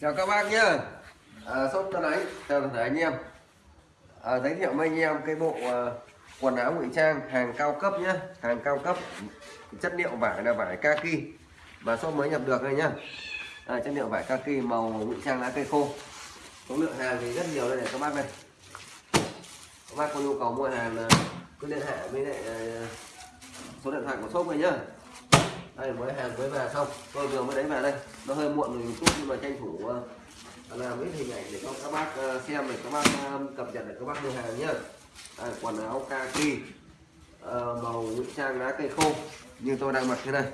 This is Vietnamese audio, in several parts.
chào các bác nhá à, shop tân ấy chào toàn thể anh em. À, giới thiệu với anh em cái bộ à, quần áo ngụy trang hàng cao cấp nhá hàng cao cấp chất liệu vải là vải kaki. Và shop mới nhập được đây nhá à, chất liệu vải kaki màu ngụy trang lá cây khô. Số lượng hàng thì rất nhiều đây này các bác này. Các bác có nhu cầu mua hàng là cứ liên hệ với lại à, số điện thoại của shop này nhá đây mới hàng mới về xong. Tôi vừa mới đấy về đây. Nó hơi muộn rồi một chút nhưng mà tranh thủ ờ, làm ít hình ảnh để cho các bác ờ, xem để các bác ờ, cập nhật để các bác mua hàng nhé. đây, quần áo kaki màu ngụy trang lá cây khô như tôi đang mặc thế này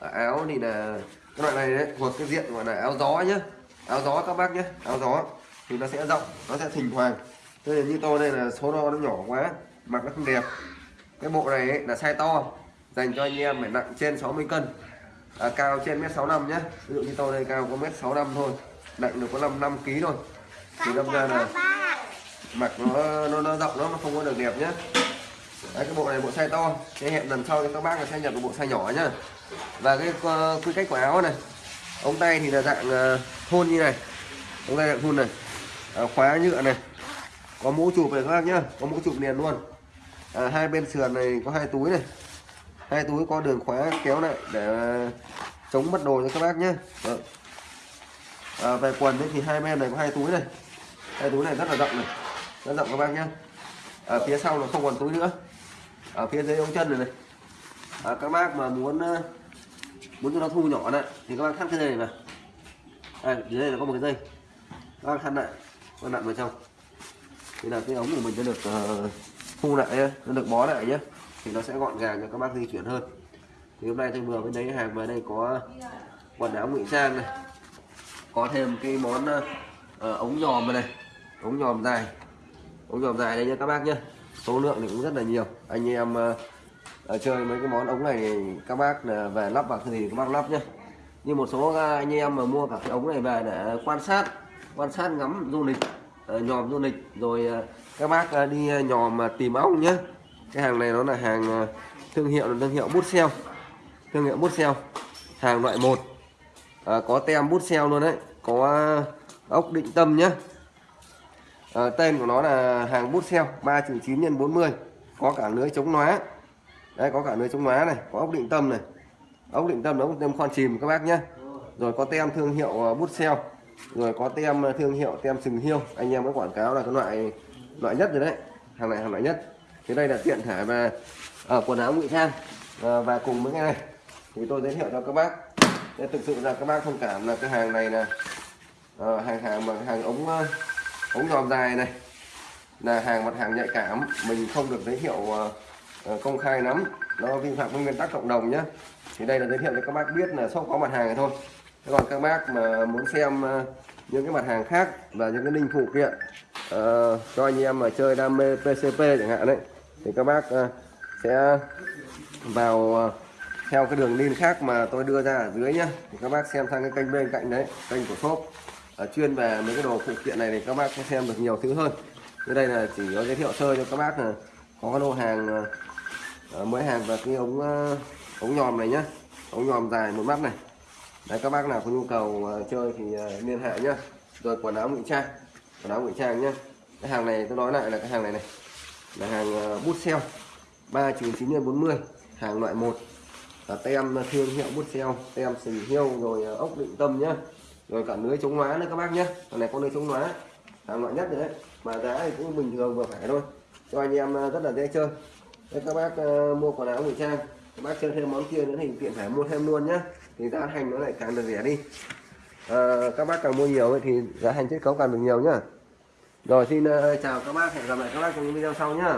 à, áo thì là cái loại này đấy thuộc cái diện gọi là áo gió nhá. Áo gió các bác nhé áo gió thì nó sẽ rộng nó sẽ thình thoảng. Thế như tôi đây là số đo nó nhỏ quá mặc nó không đẹp. Cái bộ này ấy, là size to dành cho anh em phải nặng trên 60 cân. À, cao trên mét 65 nhé. Ví dụ như tôi đây cao có mét 65 thôi nặng được có 5 5 kg thôi. Thì đâm ra là mặc nó nó, nó rộng nó không có được đẹp nhé. Đấy, cái bộ này bộ size to. Cái hẹn lần sau thì các bác là sẽ nhập được bộ size nhỏ nhá. Và cái uh, quy cách của áo này ống tay thì là dạng uh, như này. Ống tay dạng thun này. À, khóa nhựa này. Có mũ chụp này các bác nhá. Có mũ chụp liền luôn. À, hai bên sườn này có hai túi này hai túi có đường khóa kéo lại để ờ, chống mất đồ cho các bác nhé. Vâng. À, về quần ấy thì hai bên này có hai túi này. Hai túi này rất là rộng này rất rộng các bác nhé. Ở phía sau là không còn túi nữa. Ở phía dưới ống chân này này. À, các bác mà muốn ờ, muốn cho nó thu nhỏ lại thì các bác thắt cái dây này vào. À, dưới đây là có một cái dây. Các bác thắt lại các nặn vào trong. Thì là cái ống của mình sẽ được uh, thu lại nó được bó lại nhé thì nó sẽ gọn gàng cho các bác di chuyển hơn. Thì hôm nay tôi vừa mới lấy hàng về đây có quần áo ngụy trang này có thêm cái món uh, ống nhòm này ống nhòm dài. Ống nhòm dài đây nha các bác nhé số lượng thì cũng rất là nhiều. Anh em uh, chơi mấy cái món ống này các bác là về lắp vào thì các bác lắp nhé như một số anh em mà mua cả cái ống này về để quan sát quan sát ngắm du lịch uh, nhòm du lịch rồi uh, các bác uh, đi nhòm tìm ong nhé cái hàng này nó là hàng ờ, thương hiệu là thương hiệu bút xeo. Thương hiệu bút xeo. Hàng loại 1 à, có tem bút xeo luôn đấy. Có ờ, ốc định tâm nhé à, ờ, tên của nó là hàng bút xeo 3.9 x 40 có cả lưới chống nóa đấy có cả lưới chống nóa này có ốc định tâm này. Ốc định tâm nó cũng tem khoan chìm các bác nhé rồi có tem thương hiệu bút xeo. Rồi có tem thương hiệu tem sừng hiêu. Anh em có quảng cáo là cái loại loại nhất rồi đấy. Hàng này hàng loại nhất thế đây là tiện thể về ở ờ, quần áo ngụy trang à, và cùng với cái này thì tôi giới thiệu cho các bác. Để thực sự là các bác thông cảm là cái hàng này là à, hàng hàng mà hàng ống ống giòm dài này là hàng mặt hàng nhạy cảm. Mình không được giới thiệu uh, công khai lắm. Nó vi phạm nguyên tắc cộng đồng nhé thì đây là giới thiệu cho các bác biết là shop có mặt hàng này thôi. Thế còn các bác mà muốn xem uh, những cái mặt hàng khác và những cái linh phụ kiện uh, cho anh em mà chơi đam mê PCP chẳng hạn đấy thì các bác ờ, sẽ vào ờ, theo cái đường link khác mà tôi đưa ra ở dưới nhá. Thì các bác xem sang cái kênh bên cạnh đấy, kênh của shop. Ờ, chuyên về mấy cái đồ phụ kiện này thì các bác sẽ xem được nhiều thứ hơn. Dưới đây là chỉ có giới thiệu sơ cho các bác là có cái lô hàng mới hàng và cái ống ống nhòm này nhá. Ống nhòm dài một mắt này. Đấy, các bác nào có nhu cầu chơi thì liên hệ nhá. Rồi quần áo ngụy trang, quần áo ngụy trang nhá. Cái hàng này tôi nói lại là cái hàng này này là hàng ờ, bút xeo 399 bốn 40 hàng loại 1 là tem thương hiệu bút xeo tem sừng hiêu rồi ờ, ốc định tâm nhá. Rồi cả lưới chống hóa nữa các bác nhé con này có lưới chống hóa hàng loại nhất đấy. Mà giá thì cũng bình thường vừa phải thôi. Cho anh em ờ, rất là dễ chơi. Thế các bác uh, mua quần áo ngụy trang các bác chơi thêm món kia nữa thì tiện phải mua thêm luôn nhá. Thì giá thành nó lại càng được rẻ đi. À, các bác càng mua nhiều thì giá thành chiết khấu càng được nhiều nhá rồi xin uh, chào các bác hẹn gặp lại các bác trong những video sau nhá.